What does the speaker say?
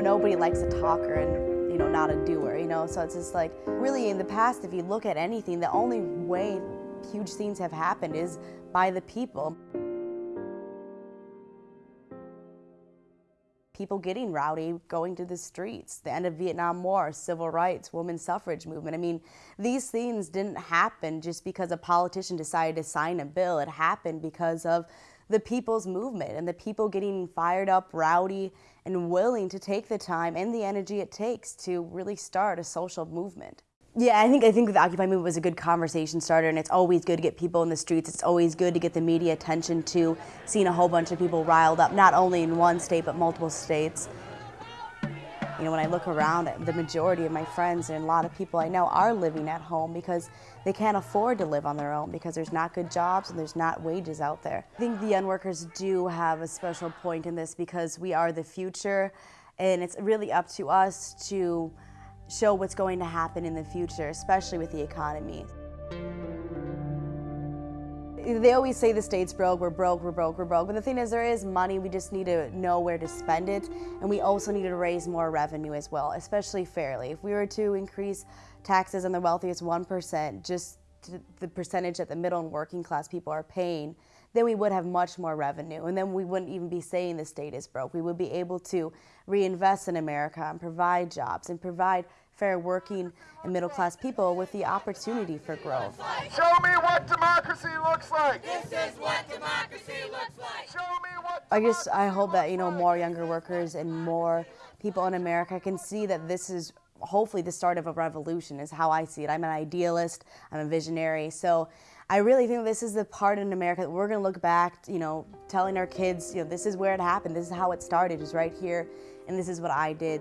nobody likes a talker and, you know, not a doer, you know? So it's just like, really in the past, if you look at anything, the only way huge things have happened is by the people. people getting rowdy, going to the streets, the end of Vietnam War, civil rights, women's suffrage movement. I mean, these things didn't happen just because a politician decided to sign a bill. It happened because of the people's movement and the people getting fired up, rowdy, and willing to take the time and the energy it takes to really start a social movement. Yeah, I think I think the Occupy movement was a good conversation starter, and it's always good to get people in the streets. It's always good to get the media attention to seeing a whole bunch of people riled up, not only in one state but multiple states. You know, when I look around, the majority of my friends and a lot of people I know are living at home because they can't afford to live on their own because there's not good jobs and there's not wages out there. I think the young workers do have a special point in this because we are the future, and it's really up to us to show what's going to happen in the future, especially with the economy. They always say the state's broke, we're broke, we're broke, we're broke. But the thing is, there is money, we just need to know where to spend it. And we also need to raise more revenue as well, especially fairly. If we were to increase taxes on the wealthiest 1%, just the percentage that the middle and working class people are paying, then we would have much more revenue. And then we wouldn't even be saying the state is broke. We would be able to reinvest in America and provide jobs and provide fair working and middle class people with the opportunity for growth. Show me what democracy looks like. This is what democracy looks like. Show me what I just I hope that you know more younger workers and more people in America can see that this is hopefully the start of a revolution is how I see it. I'm an idealist, I'm a visionary. So I really think this is the part in America that we're going to look back, you know, telling our kids, you know, this is where it happened, this is how it started, is right here, and this is what I did.